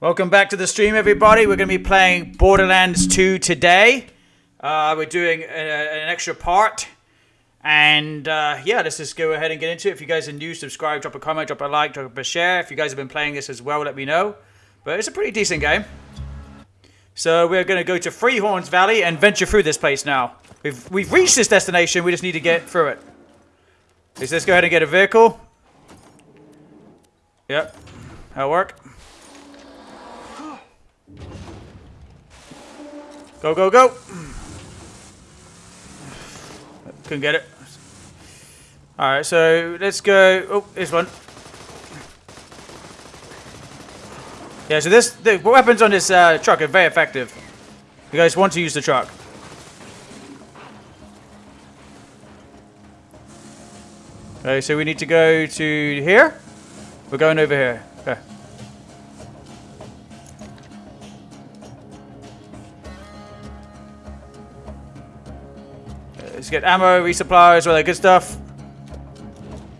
Welcome back to the stream, everybody. We're going to be playing Borderlands 2 today. Uh, we're doing a, an extra part. And uh, yeah, let's just go ahead and get into it. If you guys are new, subscribe, drop a comment, drop a like, drop a share. If you guys have been playing this as well, let me know. But it's a pretty decent game. So we're going to go to Three Horns Valley and venture through this place now. We've, we've reached this destination, we just need to get through it. Let's just go ahead and get a vehicle. Yep, that'll work. Go, go, go! Couldn't get it. Alright, so let's go. Oh, this one. Yeah, so this the weapons on this uh, truck are very effective. You guys want to use the truck. Okay, so we need to go to here. We're going over here. Okay. Let's get ammo, resupplies, all that good stuff.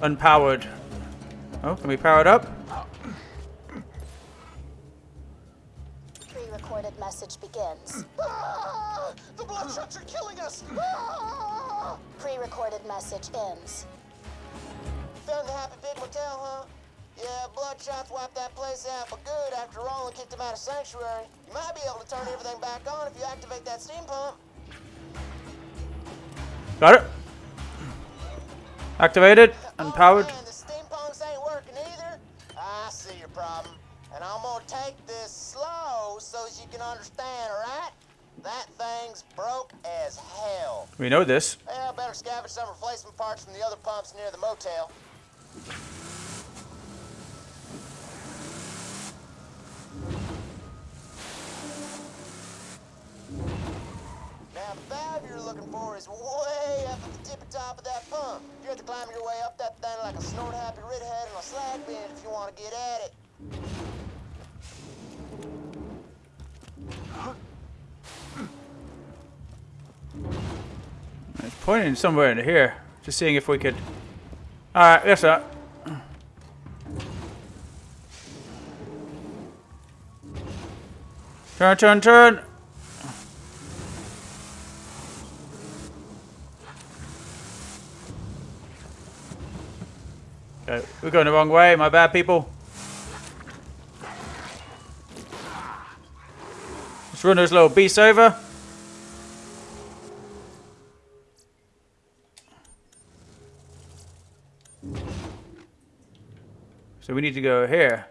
Unpowered. Oh, can we power it up? Pre-recorded message begins. Ah, the bloodshots are killing us! Ah! Pre-recorded message ends. Found the Happy Pig Motel, huh? Yeah, bloodshots wiped that place out for good after Roland kicked him out of Sanctuary. You might be able to turn everything back on if you activate that steam pump. Got it. Activated. Unpowered. Oh, man, the steam ain't working either? I see your problem. And I'm gonna take this slow so you can understand, alright? That thing's broke as hell. We know this. Well, better scavenge some replacement parts from the other pumps near the motel. Now, valve you're looking for is way up at the tippy top of that pump. You have to climb your way up that thing like a snort-happy redhead on a slag bin if you want to get at it. It's pointing somewhere into here. Just seeing if we could. Alright, that's that. Turn, turn, turn. Okay, we're going the wrong way. My bad, people. Let's run those little beasts over. So we need to go here.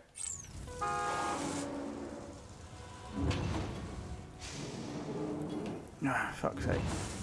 Ah, fuck's sake.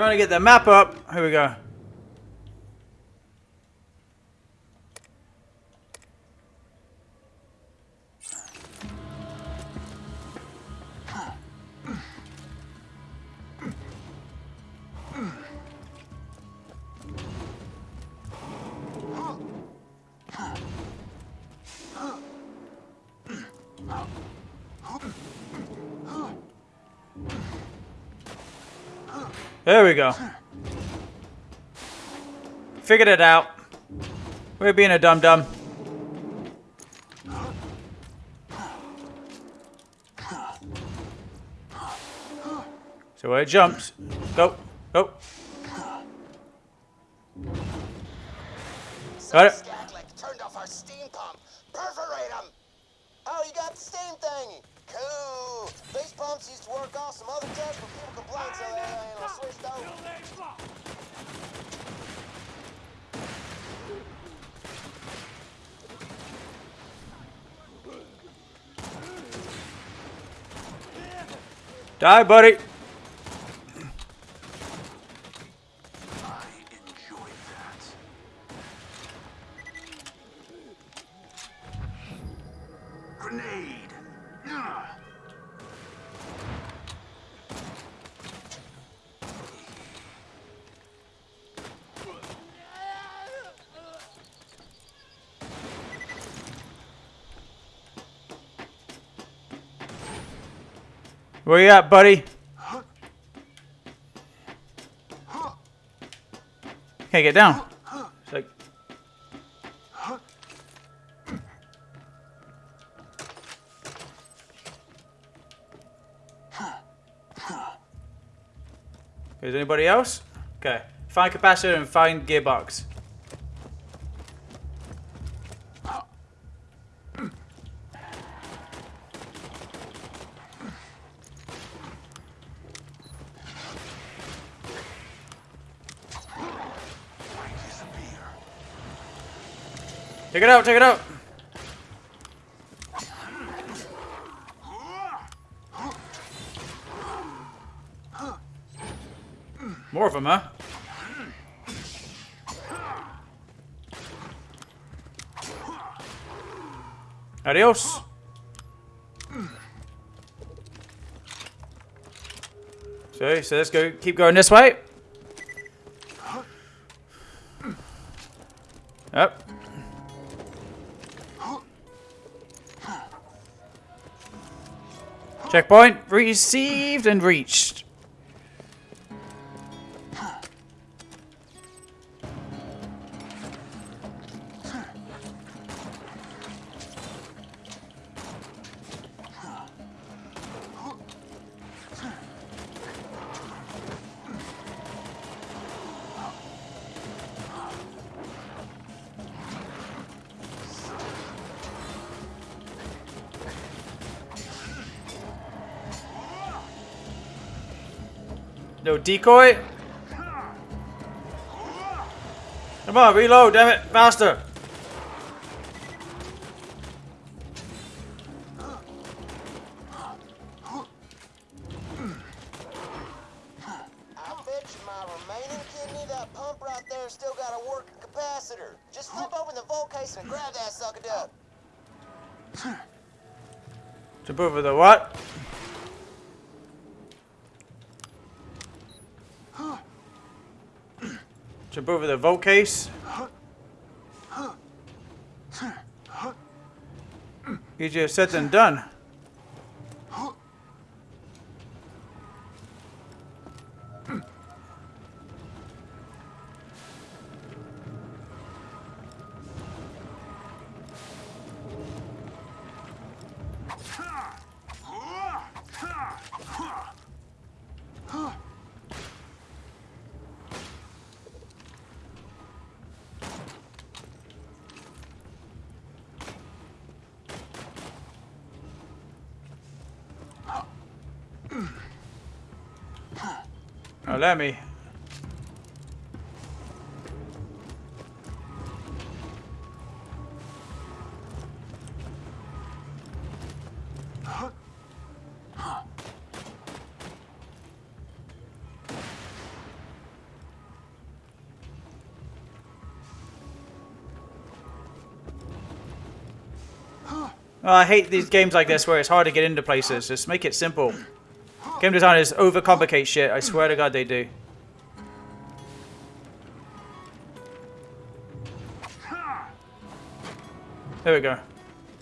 Trying to get the map up. Here we go. There we go. Figured it out. We're being a dum dum. So it jumps. Go. Go. Got it. Perforate them. Oh, you got the steam thingy. Cool. These pumps used to work off some other tests, but people complained, so uh, they you know, switched over. Die, buddy. Where you at, buddy? Can't get down. It's like, is anybody else? Okay. Find capacitor and find gearbox. Take it out, take it out. More of them, huh? Adios. So, so let's go, keep going this way. Checkpoint received and reached. Decoy. Come on, reload, damn it, faster. I the you my remaining kidney, that pump right there, still got a working capacitor. Just flip open the vault case and grab that sucker duck. Jump over the what? Jump over the vote case. Easier said than done. Let me. I hate these games like this where it's hard to get into places. Just make it simple. Game designers overcomplicate shit. I swear to God they do. There we go.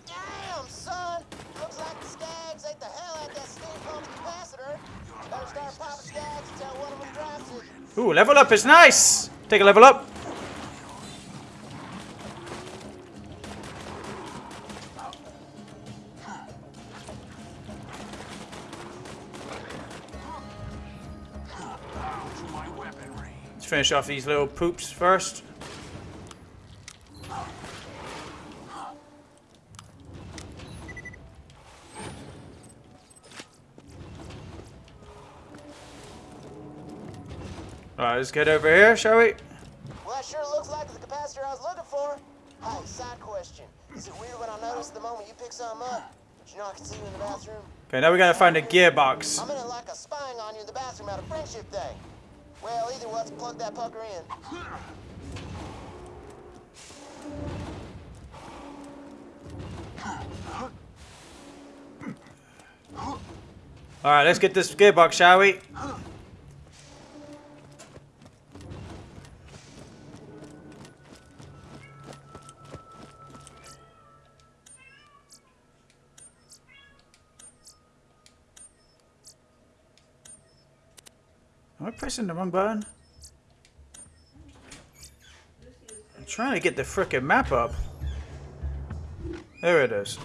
Damn, son! Looks like the Skags ate the hell out that steam pump's capacitor. Better start popping Skags until one of them drops it. Ooh, level up is nice. Take a level up. Finish off these little poops first. Alright, let's get over here, shall we? Well, that sure looks like the capacitor I was looking for. Hey, side question. Is it weird when I notice the moment you pick something up? But you know I can see you in the bathroom? Okay, now we gotta find a gearbox. I'm it like a spying on you in the bathroom out of friendship thing. Well, either let's plug that pucker in. Alright, let's get this gearbox, shall we? Pressing the wrong button? I'm trying to get the frickin' map up. There it is.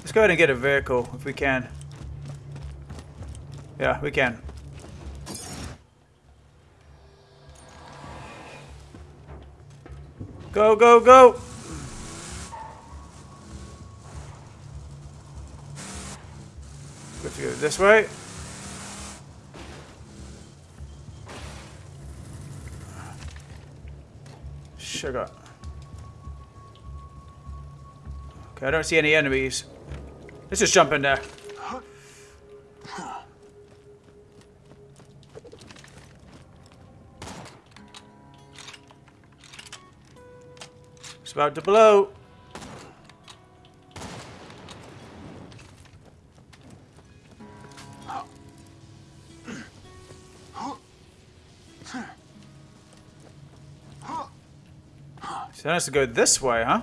Let's go ahead and get a vehicle if we can. Yeah, we can. Go, go, go! Good to go this way. Sugar. Okay, I don't see any enemies. Let's just jump in there. It's about to blow. So that has to go this way, huh?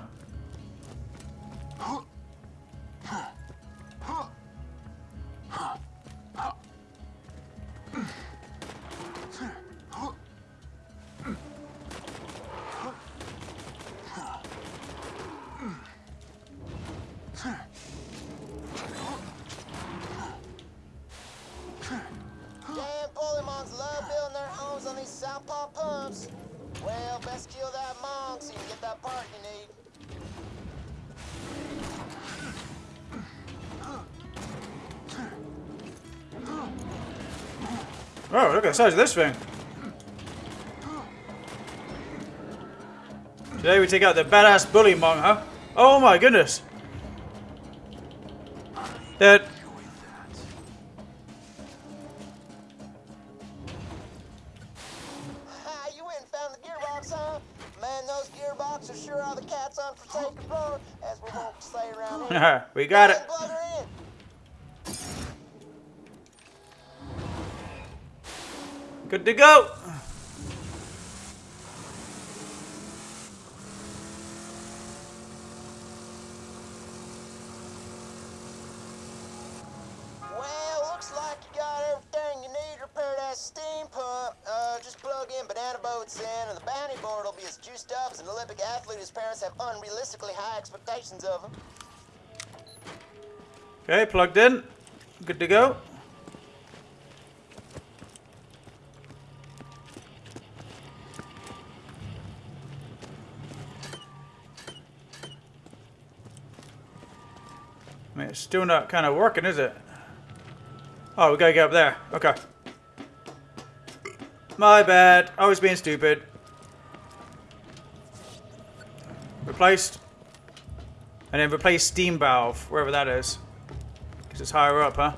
Oh, look at the size of this thing. Today we take out the badass bully huh? Oh my goodness. Dead. Ha, you went and found the gearbox, huh? Man, those gearboxes sure are the cat's unforsaken floor, as we won't say around here. we got it. Good to go. Well, looks like you got everything you need to repair that steam pump. Uh, just plug in banana boats in, and the bounty board will be as juiced up as an Olympic athlete whose parents have unrealistically high expectations of him. Okay, plugged in. Good to go. It's still not kind of working, is it? Oh, we gotta get up there. Okay. My bad. I was being stupid. Replaced. And then replace steam valve, wherever that is. Because it's higher up, huh?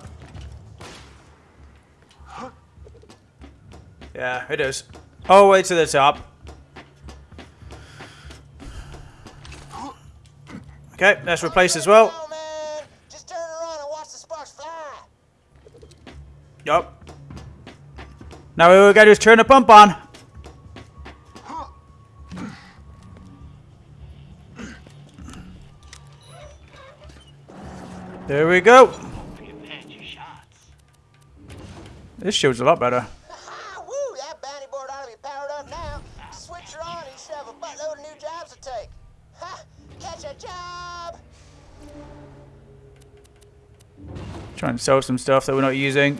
Yeah, it is. Oh, way to the top. Okay, that's replaced as well. Oh, man. Just turn around and watch the sparks fly. Yup. Now all we gotta do is turn the pump on. There we go. This show's a lot better. Trying to sell some stuff that we're not using.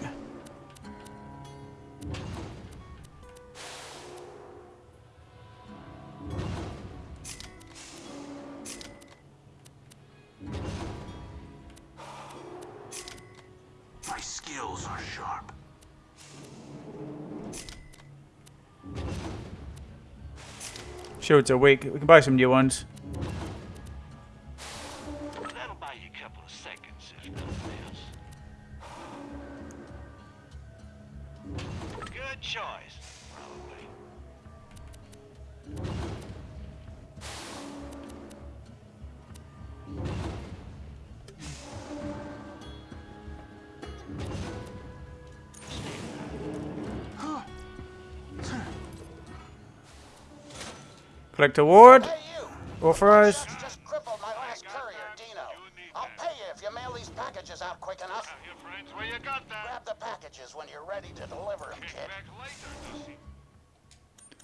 My skills are sharp. Shields are weak. We can buy some new ones. Collect award. Hey, you! Just crippled my last courier, Dino. I'll pay you if you mail these packages out quick enough. packages when you're ready to deliver them, Kick kid. later,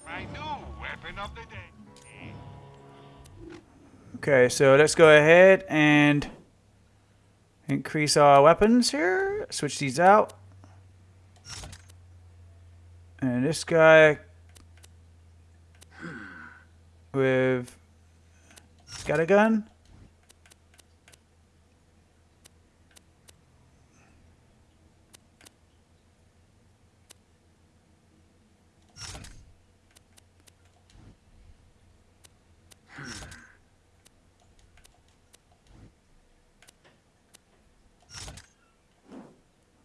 My new weapon of the day. Okay, so let's go ahead and increase our weapons here. Switch these out. And this guy with got a gun.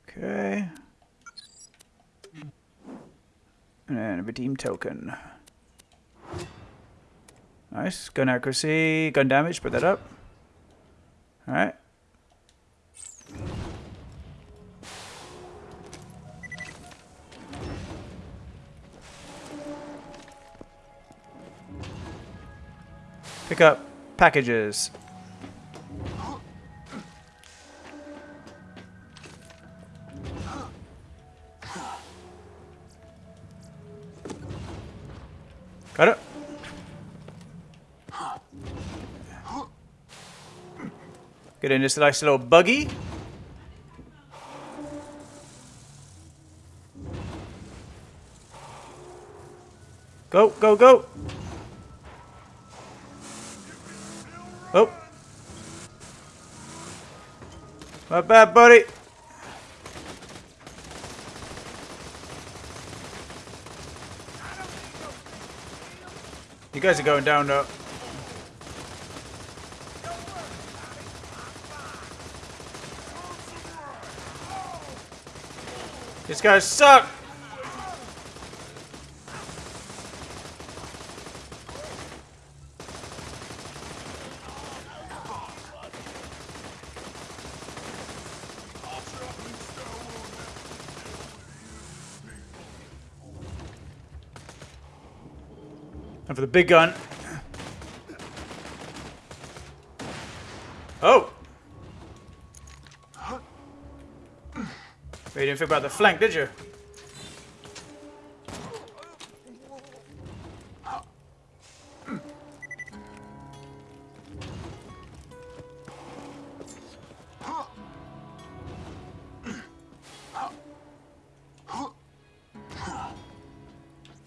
Okay. And a redeem token. Nice. Gun accuracy, gun damage, put that up. Alright. Pick up packages. Get in this nice little buggy. Go, go, go. Oh. Not bad, buddy. You guys are going down though. These guys suck. And for the big gun. Didn't think about the flank, did you?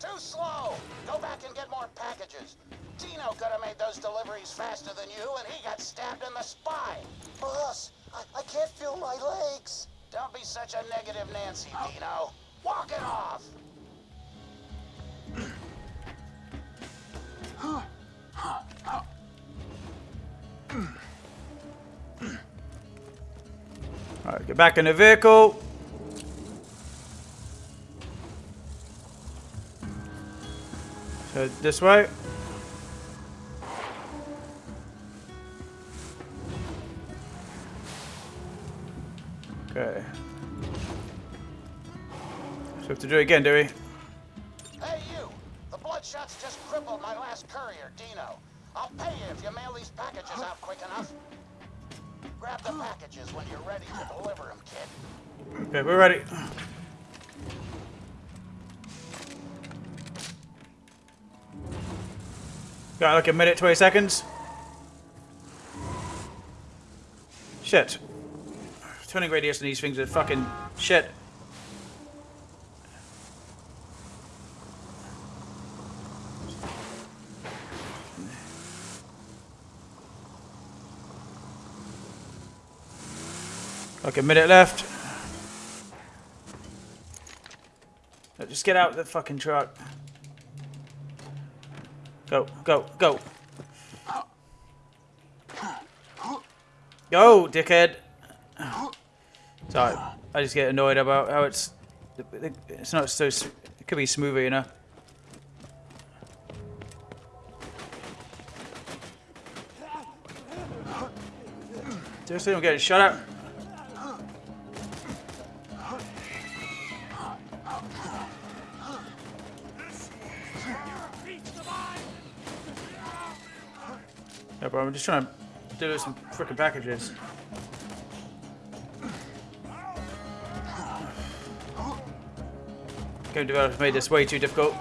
Too slow! Go back and get more packages. Dino could have made those deliveries faster than you, and he got stabbed in the spine. Boss, I, I can't feel my legs. Don't be such a negative Nancy, Dino. Walk it off! Alright, get back in the vehicle. So this way. Do it again, do we? Hey, you! The Bloodshot's just crippled my last courier, Dino. I'll pay you if you mail these packages out quick enough. Grab the packages when you're ready to deliver them, kid. Okay, we're ready. Got like a minute, 20 seconds. Shit. Turning radius on these things are fucking shit. Like a minute left. Just get out of the fucking truck. Go, go, go. Go, dickhead. Sorry, I just get annoyed about how it's. It's not so. It could be smoother, you know. Seriously, I'm getting shot. Bro, I'm just trying to do some freaking packages. game developers made this way too difficult.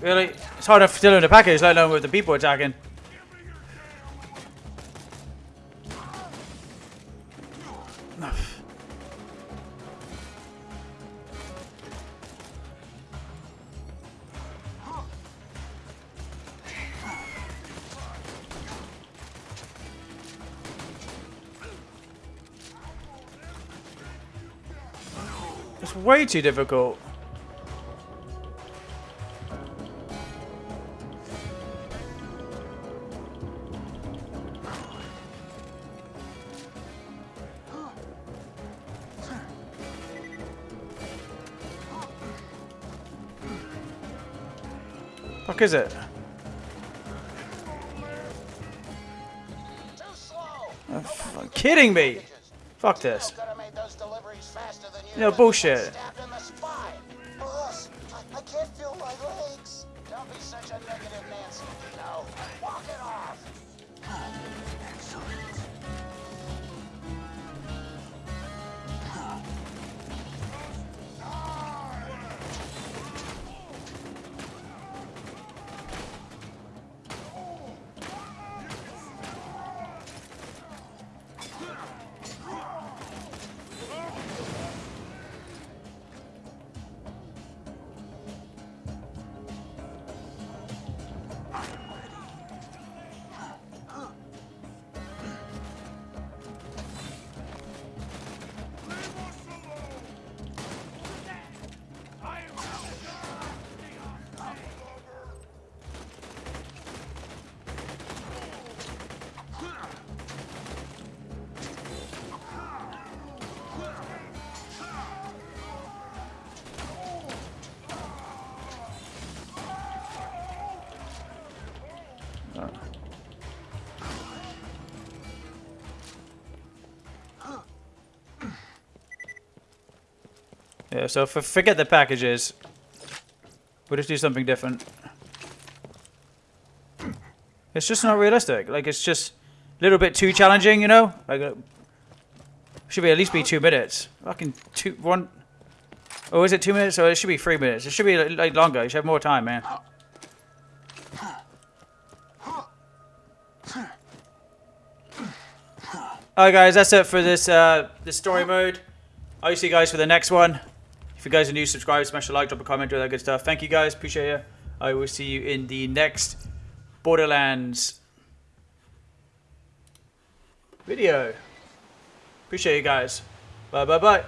Really? It's hard enough still in the package, let alone with the people attacking. Way too difficult. Fuck is it? Too slow. Fuck, kidding me? Fuck this. Could have made those deliveries faster than you. Yeah, bullshit. Yeah, so for, forget the packages. We'll just do something different. It's just not realistic. Like, it's just a little bit too challenging, you know? Like, uh, should be at least be two minutes. Fucking two, one. Oh, is it two minutes? Or it should be three minutes. It should be like longer. You should have more time, man. Alright guys, that's it for this uh, this story mode. I'll see you guys for the next one. If you guys are new, subscribe, smash a like, drop a comment, do all that good stuff. Thank you guys, appreciate you. I will see you in the next Borderlands video. Appreciate you guys. Bye bye bye.